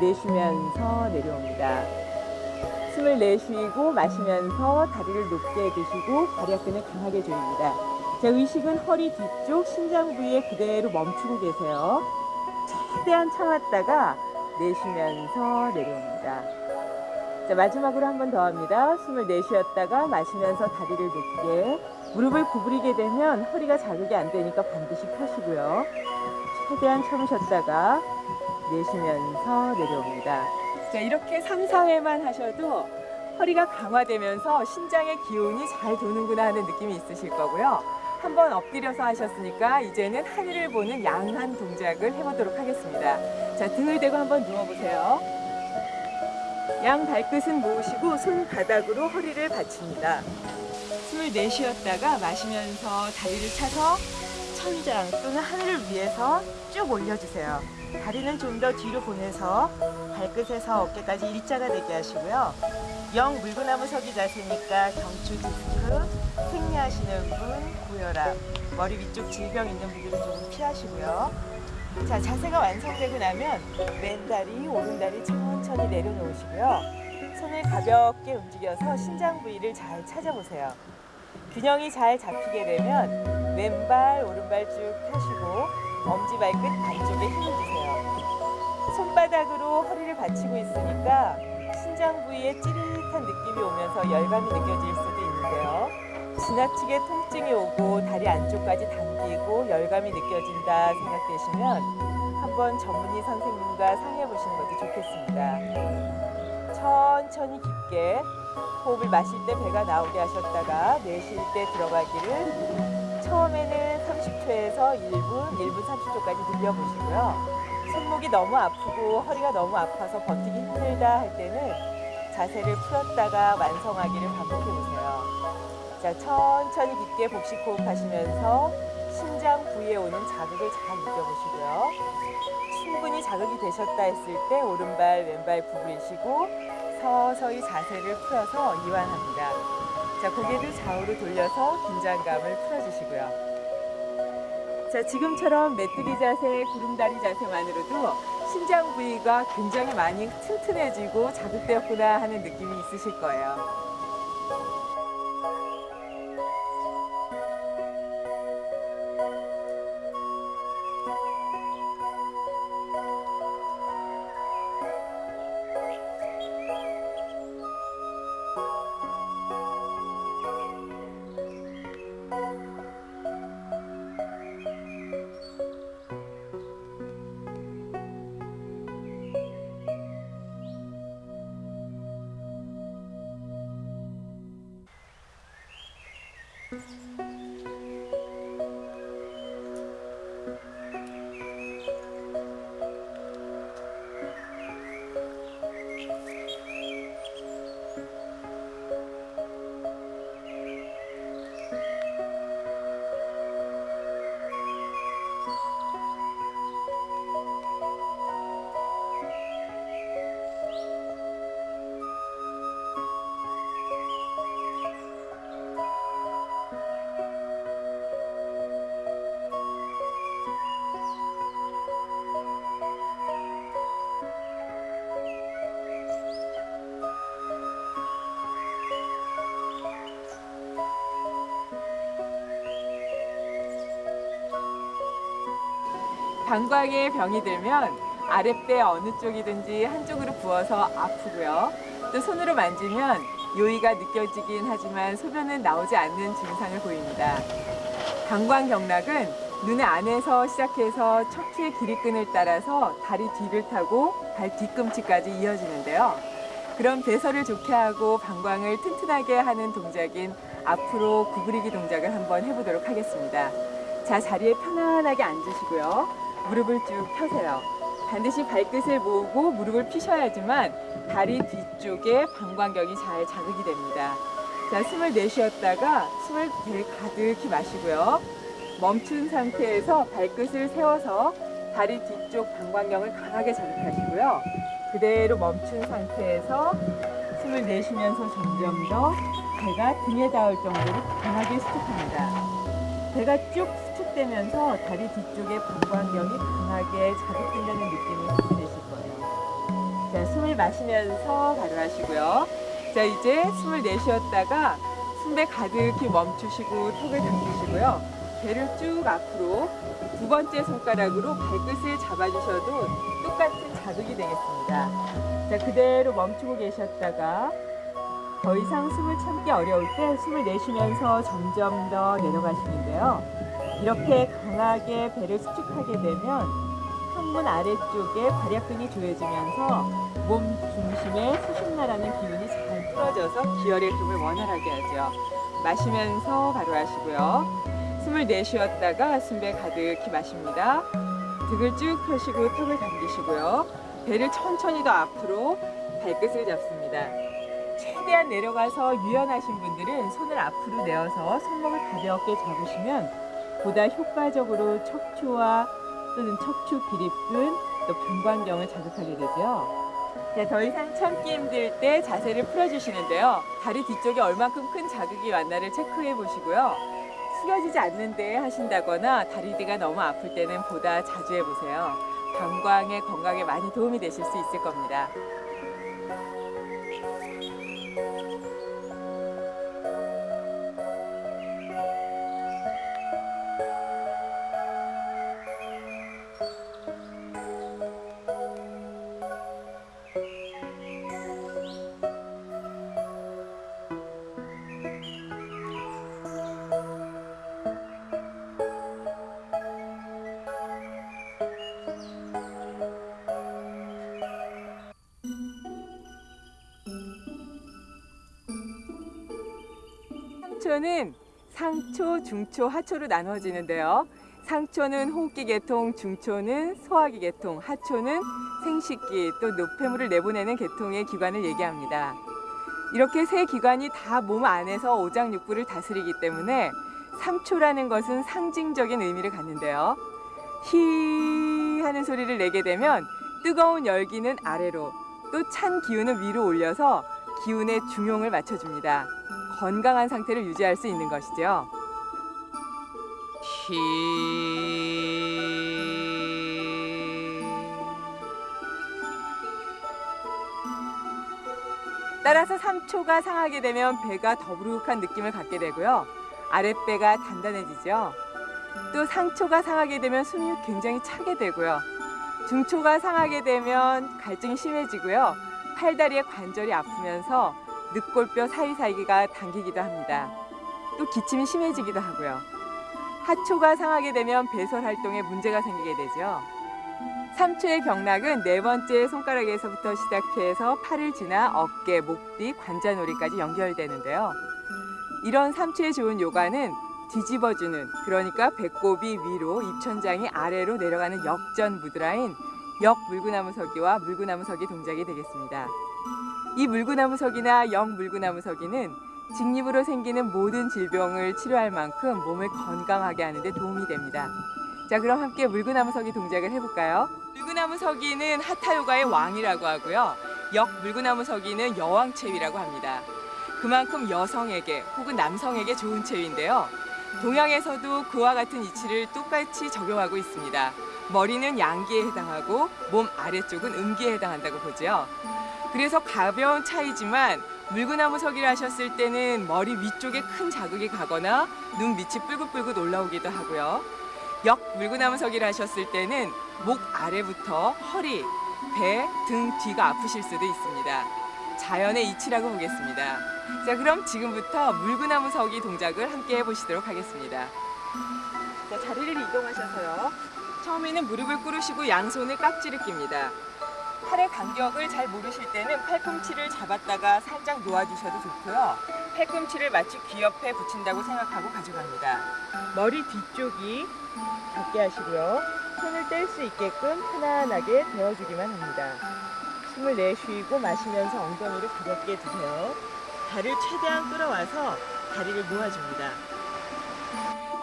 내쉬면서 내려옵니다. 숨을 내쉬고 마시면서 다리를 높게 드시고 다리아끈을 강하게 조입니다. 자, 의식은 허리 뒤쪽 심장 부위에 그대로 멈추고 계세요. 최대한 참았다가 내쉬면서 내려옵니다. 자, 마지막으로 한 번 더 합니다. 숨을 내쉬었다가 마시면서 다리를 높게 무릎을 구부리게 되면 허리가 자극이 안 되니까 반드시 펴시고요. 최대한 참으셨다가 내쉬면서 내려옵니다. 자, 이렇게 3, 4회만 하셔도 허리가 강화되면서 심장의 기운이 잘 도는구나 하는 느낌이 있으실 거고요. 한번 엎드려서 하셨으니까 이제는 하늘을 보는 양한 동작을 해보도록 하겠습니다. 자, 등을 대고 한번 누워보세요. 양 발끝은 모으시고 손바닥으로 허리를 받칩니다. 숨을 내쉬었다가 마시면서 다리를 차서 천장 또는 하늘을 위해서 쭉 올려주세요. 다리는 좀 더 뒤로 보내서 발끝에서 어깨까지 일자가 되게 하시고요. 영 물구나무 서기 자세니까 경추 디스크, 생리하시는 분, 고혈압, 머리 위쪽 질병 있는 분들은 조금 피하시고요. 자, 자세가 완성되고 나면 왼다리, 오른다리 천천히 내려놓으시고요. 손을 가볍게 움직여서 신장 부위를 잘 찾아보세요. 균형이 잘 잡히게 되면 왼발, 오른발 쭉 펴시고 엄지발끝 반쪽에 힘을 주세요. 손바닥으로 허리를 받치고 있으니까 신장 부위에 찌릿한 느낌이 오면서 열감이 느껴질 수도 있는데요. 지나치게 통증이 오고 다리 안쪽까지 당기고 열감이 느껴진다 생각되시면 한번 전문의 선생님과 상의해 보시는 것도 좋겠습니다. 천천히 깊게 호흡을 마실 때 배가 나오게 하셨다가 내쉴 때 들어가기를 처음에는 30초에서 1분, 1분 30초까지 늘려보시고요. 손목이 너무 아프고 허리가 너무 아파서 버티기 힘들다 할 때는 자세를 풀었다가 완성하기를 반복해 보세요. 자, 천천히 깊게 복식 호흡하시면서 심장 부위에 오는 자극을 잘 느껴보시고요. 충분히 자극이 되셨다 했을 때 오른발, 왼발 구부리시고 서서히 자세를 풀어서 이완합니다. 자, 고개를 좌우로 돌려서 긴장감을 풀어주시고요. 자, 지금처럼 메뚜기 자세, 구름다리 자세만으로도 심장 부위가 굉장히 많이 튼튼해지고 자극되었구나 하는 느낌이 있으실 거예요. Música 방광에 병이 들면 아랫배 어느 쪽이든지 한쪽으로 부어서 아프고요. 또 손으로 만지면 요의가 느껴지긴 하지만 소변은 나오지 않는 증상을 보입니다. 방광 경락은 눈의 안에서 시작해서 척추의 길이끈을 따라서 다리 뒤를 타고 발 뒤꿈치까지 이어지는데요. 그럼 배설을 좋게 하고 방광을 튼튼하게 하는 동작인 앞으로 구부리기 동작을 한번 해보도록 하겠습니다. 자, 자리에 편안하게 앉으시고요. 무릎을 쭉 펴세요. 반드시 발끝을 모으고 무릎을 피셔야지만 다리 뒤쪽에 방광경이 잘 자극이 됩니다. 자, 숨을 내쉬었다가 숨을 배 가득히 마시고요. 멈춘 상태에서 발끝을 세워서 다리 뒤쪽 방광경을 강하게 자극하시고요. 그대로 멈춘 상태에서 숨을 내쉬면서 점점 더 배가 등에 닿을 정도로 강하게 수축합니다. 배가 쭉 수축되면서 다리 뒤쪽에 방광경이 강하게 자극된다는 받게 되실 거예요. 자, 숨을 마시면서 바로 하시고요. 자, 이제 숨을 내쉬었다가 숨배 가득히 멈추시고 턱을 당기시고요. 배를 쭉 앞으로 두 번째 손가락으로 발끝을 잡아주셔도 똑같은 자극이 되겠습니다. 자, 그대로 멈추고 계셨다가 더 이상 숨을 참기 어려울 때 숨을 내쉬면서 점점 더 내려가시는데요. 이렇게 강하게 배를 수축하게 되면 항문 아래쪽에 발약근이 조여지면서 몸 중심에 수신나라는 기운이 잘 풀어져서 기혈의 흐름을 원활하게 하죠. 마시면서 바로 하시고요. 숨을 내쉬었다가 숨배 가득히 마십니다. 등을 쭉 펴시고 턱을 당기시고요. 배를 천천히 더 앞으로 발끝을 잡습니다. 최대한 내려가서 유연하신 분들은 손을 앞으로 내어서 손목을 가볍게 잡으시면 보다 효과적으로 척추와 또는 척추 비립근 또 방광경을 자극하게 되죠. 자, 더 이상 참기 힘들 때 자세를 풀어주시는데요. 다리 뒤쪽에 얼만큼 큰 자극이 왔나를 체크해 보시고요. 숙여지지 않는데 하신다거나 다리 뒤가 너무 아플 때는 보다 자주 해보세요. 방광의 건강에 많이 도움이 되실 수 있을 겁니다. 상초는 상초, 중초, 하초로 나누어지는데요. 상초는 호흡기 계통, 중초는 소화기 계통, 하초는 생식기 또 노폐물을 내보내는 계통의 기관을 얘기합니다. 이렇게 세 기관이 다 몸 안에서 오장육부를 다스리기 때문에 삼초라는 것은 상징적인 의미를 갖는데요. 히 하는 소리를 내게 되면 뜨거운 열기는 아래로 또 찬 기운은 위로 올려서 기운의 중용을 맞춰줍니다. 건강한 상태를 유지할 수 있는 것이죠. 히 따라서 3초가 상하게 되면 배가 더부룩한 느낌을 갖게 되고요. 아랫배가 단단해지죠. 또 상초가 상하게 되면 숨이 굉장히 차게 되고요. 중초가 상하게 되면 갈증이 심해지고요. 팔다리의 관절이 아프면서 늑골뼈 사이사이가 당기기도 합니다. 또 기침이 심해지기도 하고요. 하초가 상하게 되면 배설 활동에 문제가 생기게 되죠. 3초의 경락은 네 번째 손가락에서부터 시작해서 팔을 지나 어깨, 목 뒤, 관자놀이까지 연결되는데요. 이런 3초에 좋은 요가는 뒤집어주는 그러니까 배꼽이 위로 입천장이 아래로 내려가는 역전 무드라인 역 물구나무 서기와 물구나무 서기 동작이 되겠습니다. 이 물구나무 서기나 역 물구나무 서기는 직립으로 생기는 모든 질병을 치료할 만큼 몸을 건강하게 하는 데 도움이 됩니다. 자, 그럼 함께 물구나무 서기 동작을 해볼까요? 물구나무 서기는 하타 요가의 왕이라고 하고요. 역 물구나무 서기는 여왕 체위라고 합니다. 그만큼 여성에게 혹은 남성에게 좋은 체위인데요. 동양에서도 그와 같은 이치를 똑같이 적용하고 있습니다. 머리는 양기에 해당하고 몸 아래쪽은 음기에 해당한다고 보죠. 그래서 가벼운 차이지만 물구나무 서기를 하셨을 때는 머리 위쪽에 큰 자극이 가거나 눈 밑이 뿔긋뿔긋 올라오기도 하고요. 역 물구나무 서기를 하셨을 때는 목 아래부터 허리, 배, 등 뒤가 아프실 수도 있습니다. 자연의 이치라고 보겠습니다. 자, 그럼 지금부터 물구나무 서기 동작을 함께 해보시도록 하겠습니다. 자, 자리를 이동하셔서요. 처음에는 무릎을 꿇으시고 양손을 깍지를 낍니다. 팔의 간격을 잘 모르실 때는 팔꿈치를 잡았다가 살짝 놓아주셔도 좋고요. 팔꿈치를 마치 귀 옆에 붙인다고 생각하고 가져갑니다. 머리 뒤쪽이 닿게 하시고요. 손을 뗄 수 있게끔 편안하게 대어주기만 합니다. 숨을 내쉬고 마시면서 엉덩이를 가볍게 드세요. 발을 최대한 끌어와서 다리를 모아줍니다.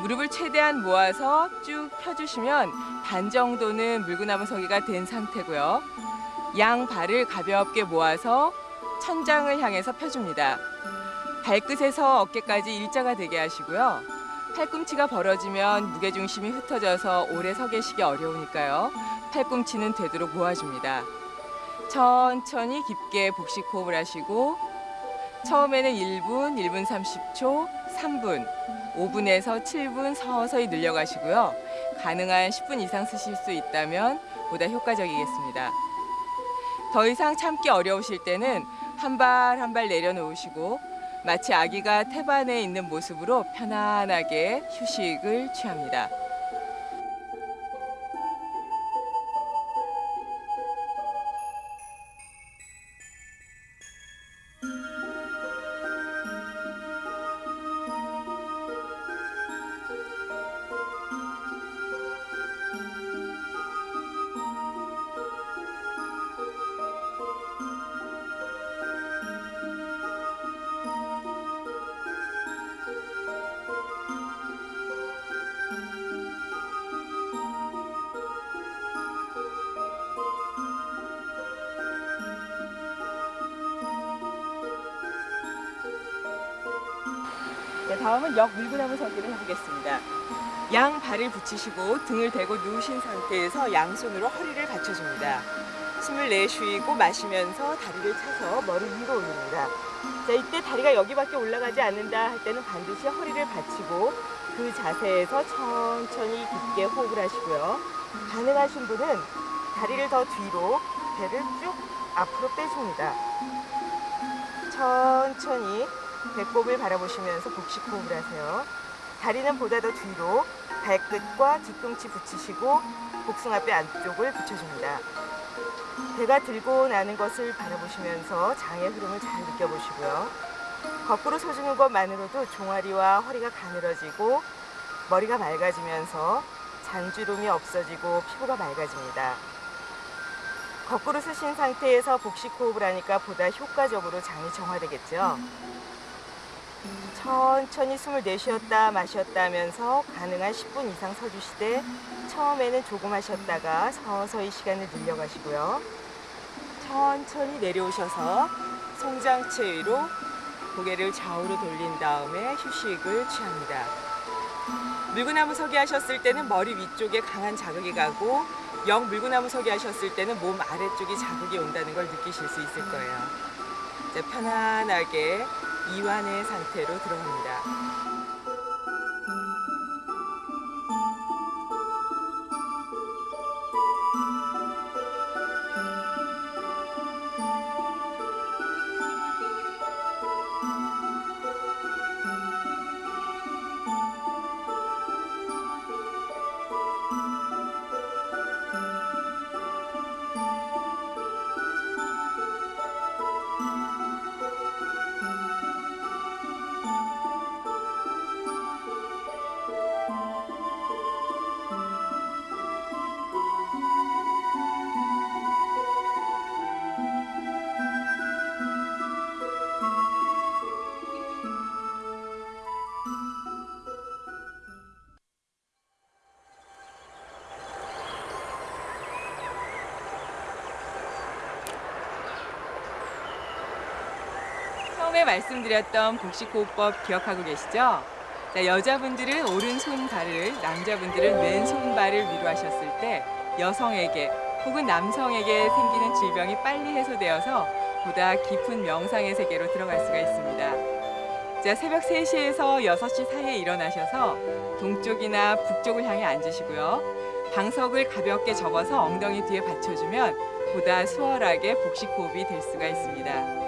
무릎을 최대한 모아서 쭉 펴주시면 반 정도는 물구나무 서기가 된 상태고요. 양 발을 가볍게 모아서 천장을 향해서 펴줍니다. 발끝에서 어깨까지 일자가 되게 하시고요. 팔꿈치가 벌어지면 무게중심이 흩어져서 오래 서 계시기 어려우니까요. 팔꿈치는 되도록 모아줍니다. 천천히 깊게 복식 호흡을 하시고 처음에는 1분, 1분 30초, 3분, 5분에서 7분 서서히 늘려가시고요. 가능한 10분 이상 쓰실 수 있다면 보다 효과적이겠습니다. 더 이상 참기 어려우실 때는 한 발 한 발 내려놓으시고 마치 아기가 태반에 있는 모습으로 편안하게 휴식을 취합니다. 다음은 역 물구나무 서기를 해보겠습니다. 양 발을 붙이시고 등을 대고 누우신 상태에서 양손으로 허리를 받쳐줍니다. 숨을 내쉬고 마시면서 다리를 차서 머리 위로 올립니다. 자, 이때 다리가 여기밖에 올라가지 않는다 할 때는 반드시 허리를 받치고 그 자세에서 천천히 깊게 호흡을 하시고요. 가능하신 분은 다리를 더 뒤로 배를 쭉 앞으로 빼줍니다. 천천히 배꼽을 바라보시면서 복식 호흡을 하세요. 다리는 보다 더 뒤로 발끝과 뒤꿈치 붙이시고 복숭아뼈 안쪽을 붙여줍니다. 배가 들고 나는 것을 바라보시면서 장의 흐름을 잘 느껴보시고요. 거꾸로 서주는 것만으로도 종아리와 허리가 가늘어지고 머리가 맑아지면서 잔주름이 없어지고 피부가 맑아집니다. 거꾸로 쓰신 상태에서 복식 호흡을 하니까 보다 효과적으로 장이 정화되겠죠. 천천히 숨을 내쉬었다 마셨다 하면서 가능한 10분 이상 서주시되 처음에는 조금 하셨다가 서서히 시간을 늘려가시고요. 천천히 내려오셔서 송장체 위로 고개를 좌우로 돌린 다음에 휴식을 취합니다. 물구나무 서기 하셨을 때는 머리 위쪽에 강한 자극이 가고 영 물구나무 서기 하셨을 때는 몸 아래쪽이 자극이 온다는 걸 느끼실 수 있을 거예요. 편안하게 이완의 상태로 들어갑니다. 처음에 말씀드렸던 복식호흡법 기억하고 계시죠? 자, 여자분들은 오른손 발을, 남자분들은 왼손 발을 위로 하셨을 때 여성에게 혹은 남성에게 생기는 질병이 빨리 해소되어서 보다 깊은 명상의 세계로 들어갈 수가 있습니다. 자, 새벽 3시에서 6시 사이에 일어나셔서 동쪽이나 북쪽을 향해 앉으시고요. 방석을 가볍게 접어서 엉덩이 뒤에 받쳐주면 보다 수월하게 복식호흡이 될 수가 있습니다.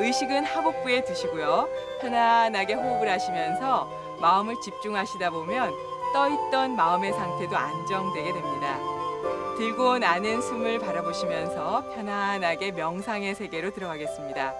의식은 하복부에 두시고요. 편안하게 호흡을 하시면서 마음을 집중하시다 보면 떠있던 마음의 상태도 안정되게 됩니다. 들고 나는 숨을 바라보시면서 편안하게 명상의 세계로 들어가겠습니다.